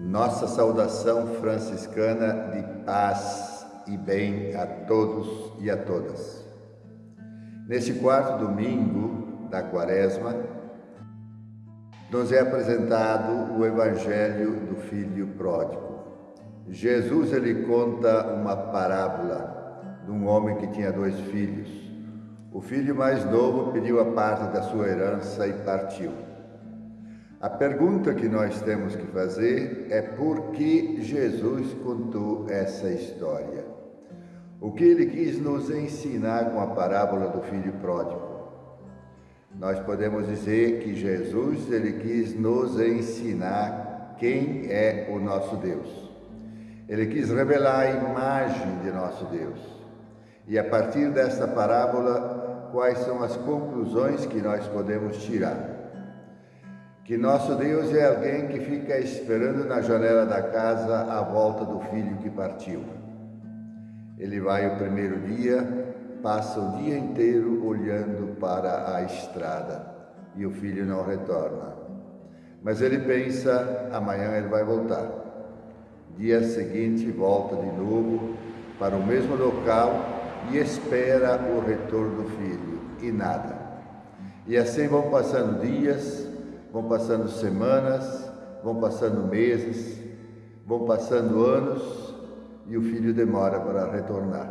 Nossa saudação franciscana de paz e bem a todos e a todas. Neste quarto domingo da quaresma, nos é apresentado o Evangelho do Filho Pródigo. Jesus ele conta uma parábola de um homem que tinha dois filhos. O filho mais novo pediu a parte da sua herança e partiu. A pergunta que nós temos que fazer é por que Jesus contou essa história? O que ele quis nos ensinar com a parábola do filho pródigo? Nós podemos dizer que Jesus ele quis nos ensinar quem é o nosso Deus. Ele quis revelar a imagem de nosso Deus. E a partir desta parábola, quais são as conclusões que nós podemos tirar? Que nosso Deus é alguém que fica esperando na janela da casa a volta do filho que partiu. Ele vai o primeiro dia, passa o dia inteiro olhando para a estrada e o filho não retorna. Mas ele pensa, amanhã ele vai voltar. Dia seguinte volta de novo para o mesmo local e espera o retorno do filho e nada. E assim vão passando dias, vão passando semanas, vão passando meses, vão passando anos e o filho demora para retornar.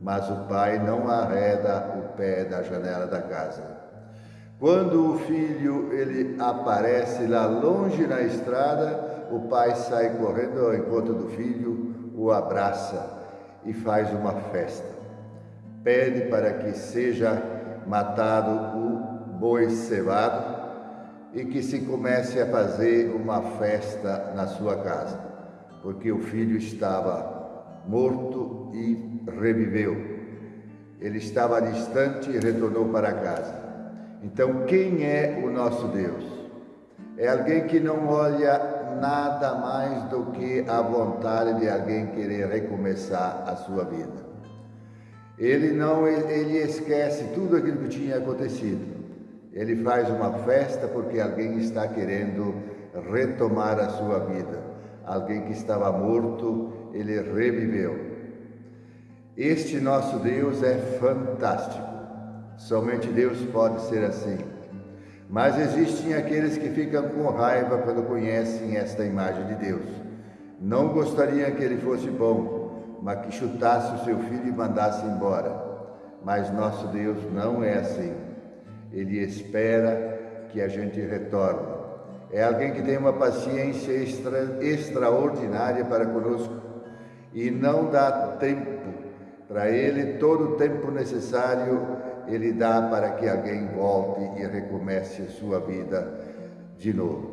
Mas o pai não arreda o pé da janela da casa. Quando o filho ele aparece lá longe na estrada, o pai sai correndo ao encontro do filho, o abraça e faz uma festa. Pede para que seja matado o boi cevado e que se comece a fazer uma festa na sua casa, porque o filho estava morto e reviveu. Ele estava distante e retornou para casa. Então, quem é o nosso Deus? É alguém que não olha nada mais do que a vontade de alguém querer recomeçar a sua vida. Ele não ele esquece tudo aquilo que tinha acontecido ele faz uma festa porque alguém está querendo retomar a sua vida. Alguém que estava morto, ele reviveu. Este nosso Deus é fantástico. Somente Deus pode ser assim. Mas existem aqueles que ficam com raiva quando conhecem esta imagem de Deus. Não gostariam que ele fosse bom, mas que chutasse o seu filho e mandasse embora. Mas nosso Deus não é assim. Ele espera que a gente retorne. É alguém que tem uma paciência extra, extraordinária para conosco e não dá tempo para ele, todo o tempo necessário ele dá para que alguém volte e recomece a sua vida de novo.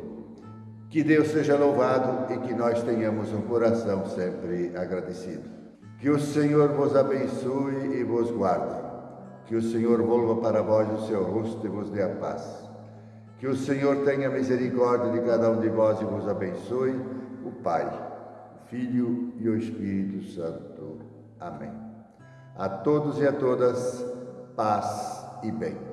Que Deus seja louvado e que nós tenhamos um coração sempre agradecido. Que o Senhor vos abençoe e vos guarde. Que o Senhor volva para vós o seu rosto e vos dê a paz. Que o Senhor tenha misericórdia de cada um de vós e vos abençoe, o Pai, o Filho e o Espírito Santo. Amém. A todos e a todas, paz e bem.